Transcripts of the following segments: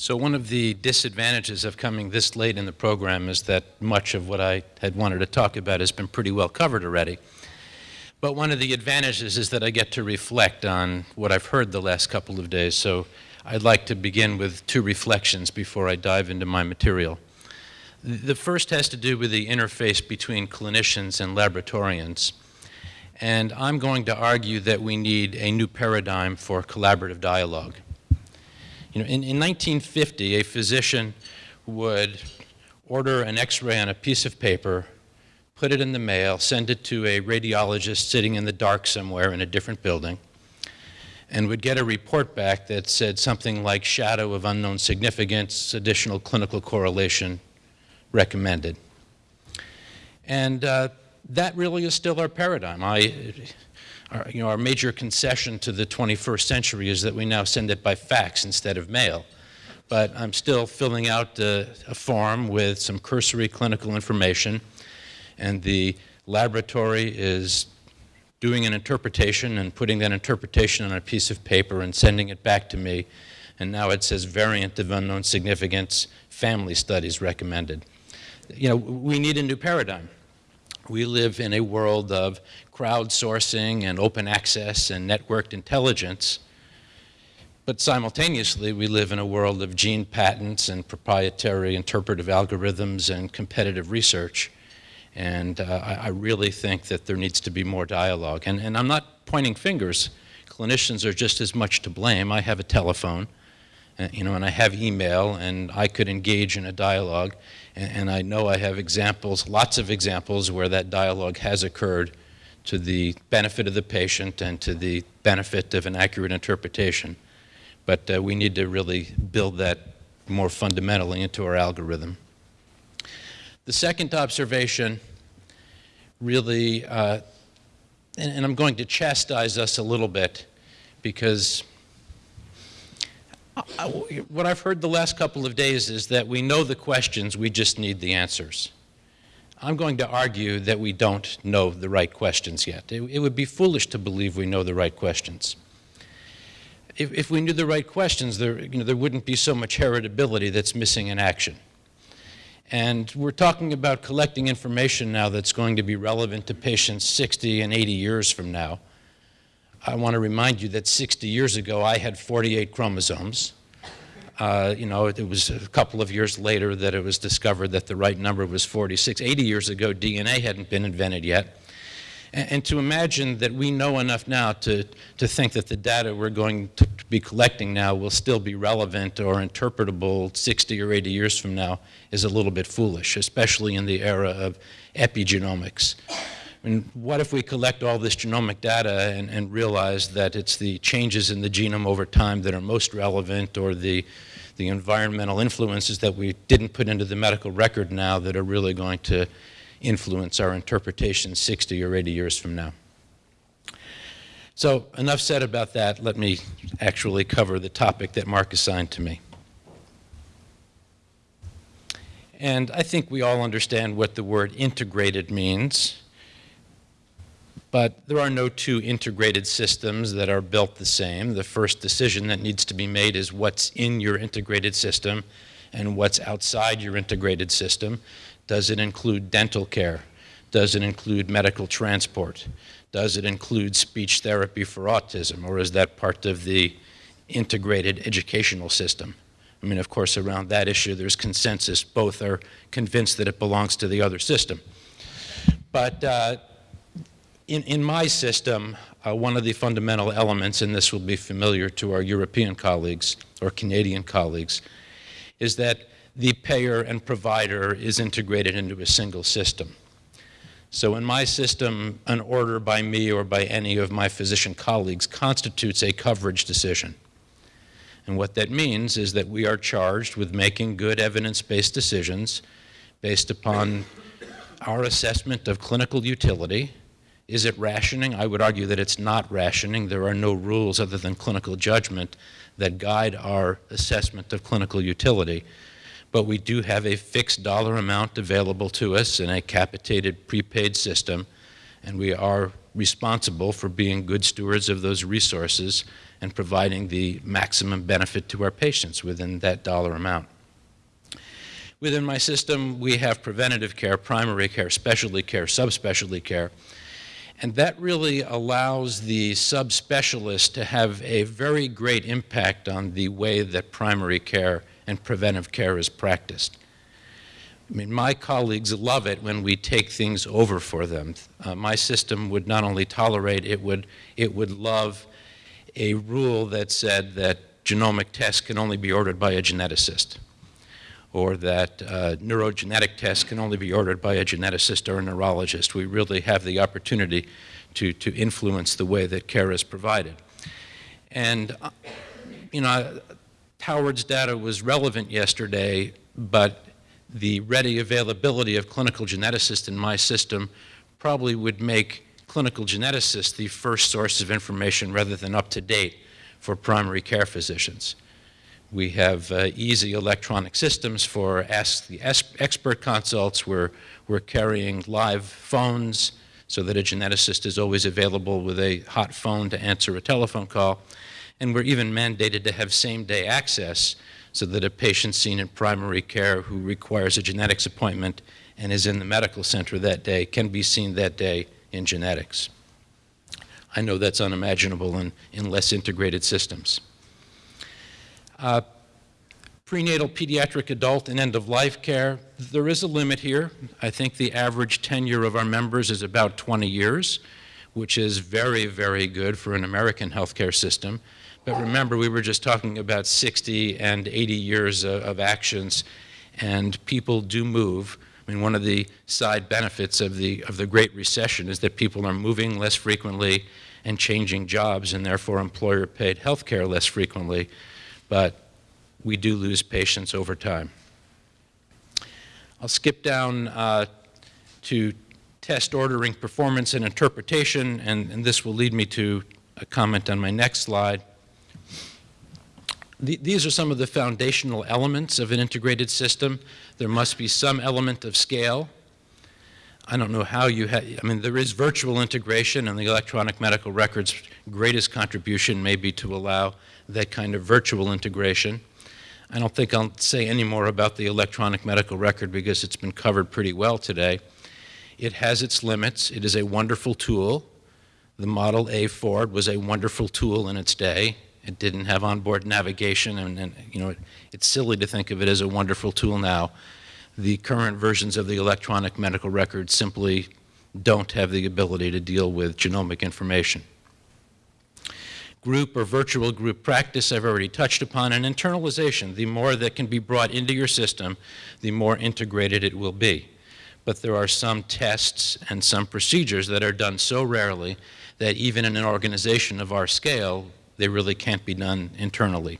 So one of the disadvantages of coming this late in the program is that much of what I had wanted to talk about has been pretty well covered already. But one of the advantages is that I get to reflect on what I've heard the last couple of days. So I'd like to begin with two reflections before I dive into my material. The first has to do with the interface between clinicians and laboratorians. And I'm going to argue that we need a new paradigm for collaborative dialogue. You know, in, in 1950, a physician would order an x-ray on a piece of paper, put it in the mail, send it to a radiologist sitting in the dark somewhere in a different building, and would get a report back that said something like shadow of unknown significance, additional clinical correlation recommended. And uh, that really is still our paradigm. I, our, you know, our major concession to the 21st century is that we now send it by fax instead of mail. But I'm still filling out a form with some cursory clinical information, and the laboratory is doing an interpretation and putting that interpretation on a piece of paper and sending it back to me. And now it says variant of unknown significance, family studies recommended. You know, we need a new paradigm. We live in a world of crowdsourcing and open access and networked intelligence. But simultaneously, we live in a world of gene patents and proprietary interpretive algorithms and competitive research. And uh, I, I, really think that there needs to be more dialogue. And, and I'm not pointing fingers. Clinicians are just as much to blame. I have a telephone, uh, you know, and I have email, and I could engage in a dialogue. And, I know I have examples, lots of examples, where that dialogue has occurred to the benefit of the patient and to the benefit of an accurate interpretation. But uh, we need to really build that more fundamentally into our algorithm. The second observation really, uh, and, and I'm going to chastise us a little bit because I, what I've heard the last couple of days is that we know the questions, we just need the answers. I'm going to argue that we don't know the right questions yet. It, it would be foolish to believe we know the right questions. If, if we knew the right questions, there, you know, there wouldn't be so much heritability that's missing in action. And we're talking about collecting information now that's going to be relevant to patients 60 and 80 years from now. I want to remind you that 60 years ago, I had 48 chromosomes. Uh, you know, it was a couple of years later that it was discovered that the right number was 46. 80 years ago, DNA hadn't been invented yet. And, and to imagine that we know enough now to, to think that the data we're going to be collecting now will still be relevant or interpretable 60 or 80 years from now is a little bit foolish, especially in the era of epigenomics. I mean, what if we collect all this genomic data and, and, realize that it's the changes in the genome over time that are most relevant or the, the environmental influences that we didn't put into the medical record now that are really going to influence our interpretation 60 or 80 years from now. So enough said about that. Let me actually cover the topic that Mark assigned to me. And I think we all understand what the word integrated means. But there are no two integrated systems that are built the same. The first decision that needs to be made is what's in your integrated system and what's outside your integrated system. Does it include dental care? Does it include medical transport? Does it include speech therapy for autism? Or is that part of the integrated educational system? I mean, of course, around that issue, there's consensus. Both are convinced that it belongs to the other system. But uh, in, in my system, uh, one of the fundamental elements, and this will be familiar to our European colleagues or Canadian colleagues, is that the payer and provider is integrated into a single system. So in my system, an order by me or by any of my physician colleagues constitutes a coverage decision. And what that means is that we are charged with making good evidence-based decisions based upon our assessment of clinical utility is it rationing? I would argue that it's not rationing. There are no rules other than clinical judgment that guide our assessment of clinical utility. But we do have a fixed dollar amount available to us in a capitated prepaid system, and we are responsible for being good stewards of those resources and providing the maximum benefit to our patients within that dollar amount. Within my system, we have preventative care, primary care, specialty care, subspecialty care, and that really allows the subspecialist to have a very great impact on the way that primary care and preventive care is practiced. I mean, my colleagues love it when we take things over for them. Uh, my system would not only tolerate, it would, it would love a rule that said that genomic tests can only be ordered by a geneticist, or that uh, neurogenetic tests can only be ordered by a geneticist or a neurologist. We really have the opportunity to, to influence the way that care is provided. And, uh, you know, Howard's data was relevant yesterday, but the ready availability of clinical geneticists in my system probably would make clinical geneticists the first source of information rather than UpToDate for primary care physicians. We have uh, easy electronic systems for Ask the Expert consults. We're, we're carrying live phones so that a geneticist is always available with a hot phone to answer a telephone call. And we're even mandated to have same-day access so that a patient seen in primary care who requires a genetics appointment and is in the medical center that day can be seen that day in genetics. I know that's unimaginable in, in less integrated systems. Uh, prenatal, pediatric, adult, and end-of-life care, there is a limit here. I think the average tenure of our members is about 20 years, which is very, very good for an American healthcare system. But remember, we were just talking about 60 and 80 years of, of actions, and people do move. I mean, one of the side benefits of the, of the Great Recession is that people are moving less frequently and changing jobs, and therefore employer-paid health care less frequently. But we do lose patients over time. I'll skip down uh, to test ordering, performance, and interpretation, and, and this will lead me to a comment on my next slide these are some of the foundational elements of an integrated system. There must be some element of scale. I don't know how you have, I mean, there is virtual integration and the electronic medical records greatest contribution may be to allow that kind of virtual integration. I don't think I'll say any more about the electronic medical record because it's been covered pretty well today. It has its limits. It is a wonderful tool. The Model A Ford was a wonderful tool in its day. It didn't have onboard navigation, and, and you know, it, it's silly to think of it as a wonderful tool now. The current versions of the electronic medical record simply don't have the ability to deal with genomic information. Group or virtual group practice I've already touched upon, and internalization. The more that can be brought into your system, the more integrated it will be. But there are some tests and some procedures that are done so rarely that even in an organization of our scale, they really can't be done internally.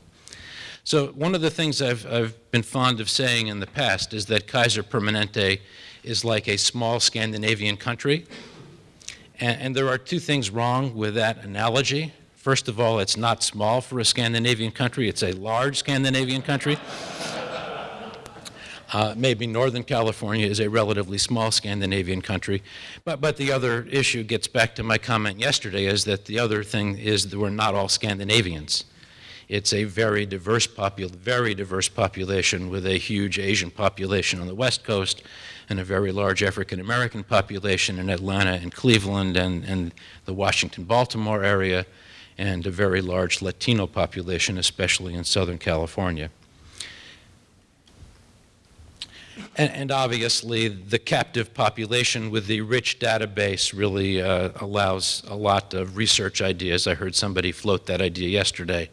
So one of the things I've, I've been fond of saying in the past is that Kaiser Permanente is like a small Scandinavian country. And, and, there are two things wrong with that analogy. First of all, it's not small for a Scandinavian country. It's a large Scandinavian country. Uh, maybe Northern California is a relatively small Scandinavian country. But, but the other issue gets back to my comment yesterday is that the other thing is that we're not all Scandinavians. It's a very diverse, very diverse population with a huge Asian population on the West Coast and a very large African American population in Atlanta and Cleveland and, and the Washington-Baltimore area and a very large Latino population, especially in Southern California. And, and, obviously, the captive population with the rich database really uh, allows a lot of research ideas. I heard somebody float that idea yesterday,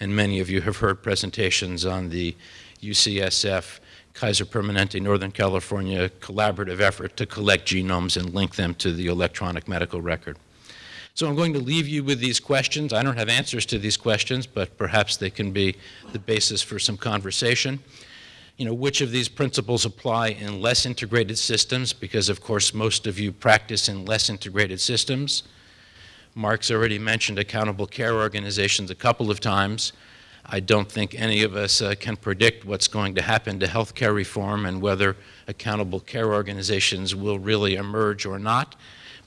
and many of you have heard presentations on the UCSF Kaiser Permanente Northern California collaborative effort to collect genomes and link them to the electronic medical record. So I'm going to leave you with these questions. I don't have answers to these questions, but perhaps they can be the basis for some conversation you know, which of these principles apply in less integrated systems, because of course most of you practice in less integrated systems. Mark's already mentioned accountable care organizations a couple of times. I don't think any of us uh, can predict what's going to happen to healthcare reform and whether accountable care organizations will really emerge or not,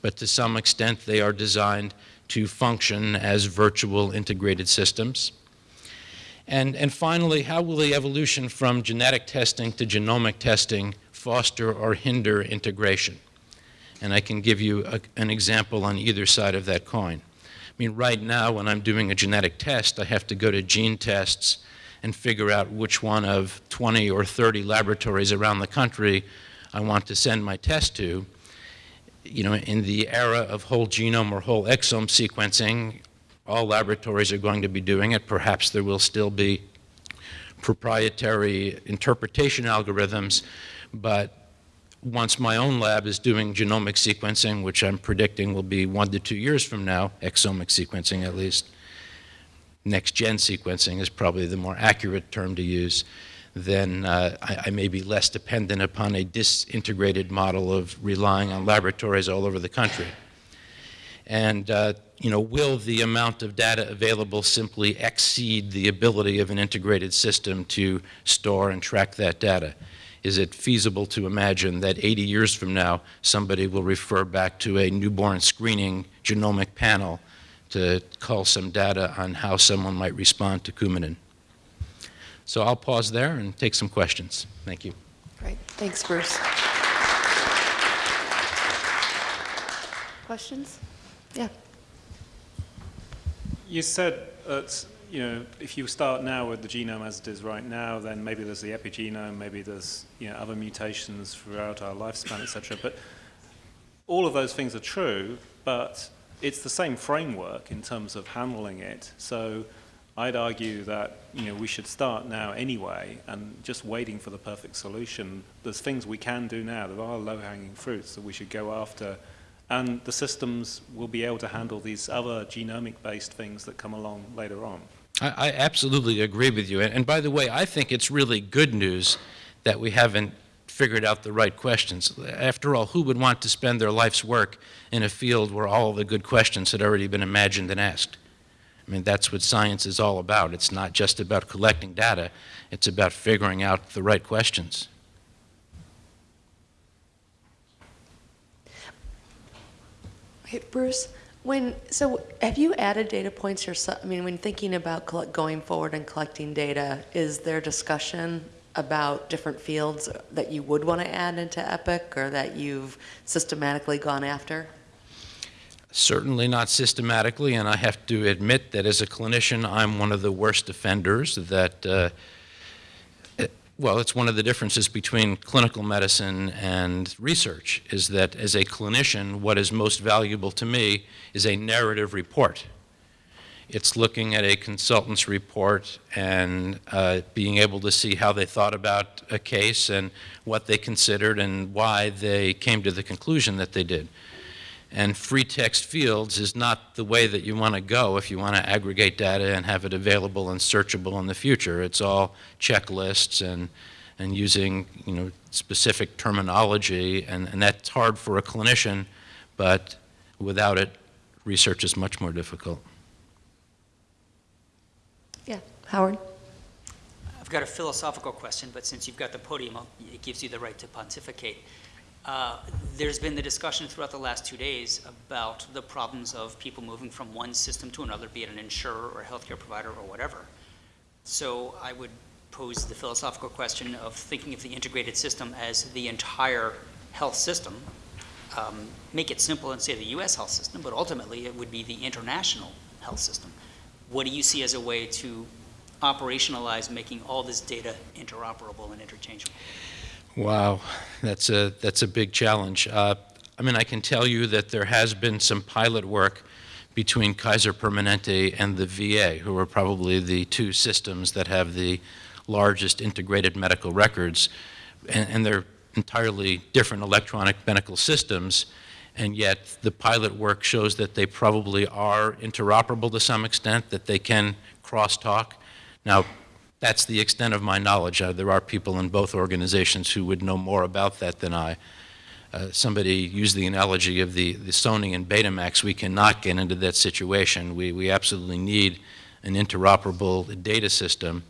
but to some extent they are designed to function as virtual integrated systems? And, and finally, how will the evolution from genetic testing to genomic testing foster or hinder integration? And I can give you a, an example on either side of that coin. I mean, right now, when I'm doing a genetic test, I have to go to GeneTests and figure out which one of 20 or 30 laboratories around the country I want to send my test to. You know, in the era of whole genome or whole exome sequencing, all laboratories are going to be doing it. Perhaps there will still be proprietary interpretation algorithms, but once my own lab is doing genomic sequencing, which I'm predicting will be one to two years from now, exomic sequencing at least, next-gen sequencing is probably the more accurate term to use, then uh, I, I, may be less dependent upon a disintegrated model of relying on laboratories all over the country. And uh, you know, will the amount of data available simply exceed the ability of an integrated system to store and track that data? Is it feasible to imagine that 80 years from now, somebody will refer back to a newborn screening genomic panel to call some data on how someone might respond to Coumadin? So I'll pause there and take some questions. Thank you. Great. Thanks, Bruce. Questions? Yeah. You said that you know if you start now with the genome as it is right now, then maybe there's the epigenome, maybe there's you know other mutations throughout our lifespan, etc. But all of those things are true, but it's the same framework in terms of handling it. So I'd argue that you know we should start now anyway, and just waiting for the perfect solution. There's things we can do now. There are low-hanging fruits that we should go after and the systems will be able to handle these other genomic-based things that come along later on. I, I absolutely agree with you. And, and, by the way, I think it's really good news that we haven't figured out the right questions. After all, who would want to spend their life's work in a field where all the good questions had already been imagined and asked? I mean, that's what science is all about. It's not just about collecting data. It's about figuring out the right questions. Hey, Bruce, when, so have you added data points yourself? I mean, when thinking about going forward and collecting data, is there discussion about different fields that you would want to add into EPIC or that you've systematically gone after? Certainly not systematically, and I have to admit that as a clinician, I'm one of the worst offenders that uh, well, it's one of the differences between clinical medicine and research, is that as a clinician, what is most valuable to me is a narrative report. It's looking at a consultant's report and uh, being able to see how they thought about a case and what they considered and why they came to the conclusion that they did. And free text fields is not the way that you want to go if you want to aggregate data and have it available and searchable in the future. It's all checklists and, and using you know, specific terminology, and, and that's hard for a clinician, but without it, research is much more difficult. Yeah, Howard? I've got a philosophical question, but since you've got the podium, it gives you the right to pontificate. Uh, there's been the discussion throughout the last two days about the problems of people moving from one system to another, be it an insurer or a healthcare provider or whatever. So I would pose the philosophical question of thinking of the integrated system as the entire health system. Um, make it simple and say the U.S. health system, but ultimately it would be the international health system. What do you see as a way to operationalize making all this data interoperable and interchangeable? Wow, that's a, that's a big challenge. Uh, I mean, I can tell you that there has been some pilot work between Kaiser Permanente and the VA, who are probably the two systems that have the largest integrated medical records, and, and they're entirely different electronic medical systems, and yet the pilot work shows that they probably are interoperable to some extent, that they can crosstalk. Now, that's the extent of my knowledge. Uh, there are people in both organizations who would know more about that than I. Uh, somebody used the analogy of the, the Sony and Betamax. We cannot get into that situation. We, we absolutely need an interoperable data system.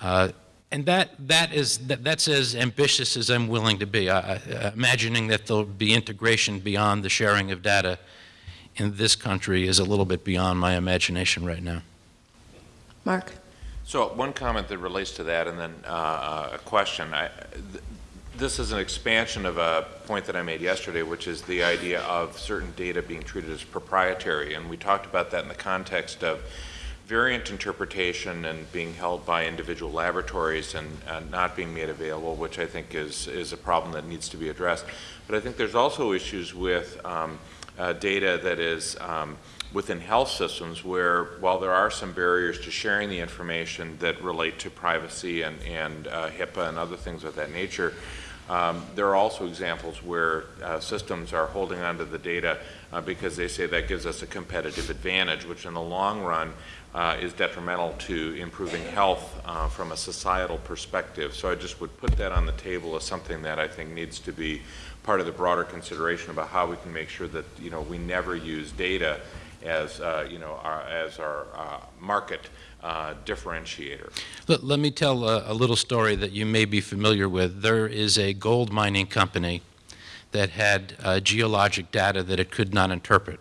Uh, and that, that is, that, that's as ambitious as I'm willing to be. I, I, imagining that there'll be integration beyond the sharing of data in this country is a little bit beyond my imagination right now. Mark? So one comment that relates to that, and then uh, a question. I- th- This is an expansion of a point that I made yesterday, which is the idea of certain data being treated as proprietary. And we talked about that in the context of variant interpretation and being held by individual laboratories and uh, not being made available, which I think is, is a problem that needs to be addressed. But I think there's also issues with um, uh, data that is um, within health systems where, while there are some barriers to sharing the information that relate to privacy and, and uh, HIPAA and other things of that nature, um, there are also examples where uh, systems are holding onto the data uh, because they say that gives us a competitive advantage, which in the long run uh, is detrimental to improving health uh, from a societal perspective. So I just would put that on the table as something that I think needs to be part of the broader consideration about how we can make sure that, you know, we never use data as, uh, you know, our, as our uh, market uh, differentiator. Let, let me tell a, a little story that you may be familiar with. There is a gold mining company that had uh, geologic data that it could not interpret.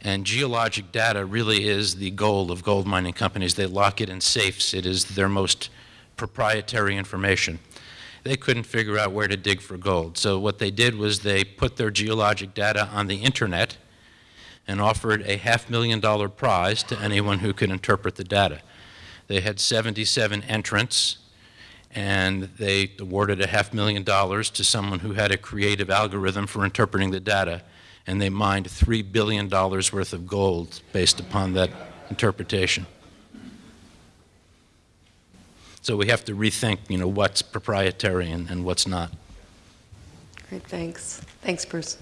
And geologic data really is the goal of gold mining companies. They lock it in safes. It is their most proprietary information. They couldn't figure out where to dig for gold. So what they did was they put their geologic data on the internet and offered a half million dollar prize to anyone who could interpret the data. They had 77 entrants, and they awarded a half million dollars to someone who had a creative algorithm for interpreting the data, and they mined $3 billion worth of gold based upon that interpretation. So we have to rethink, you know, what's proprietary and, and what's not. Great, thanks. Thanks, Bruce.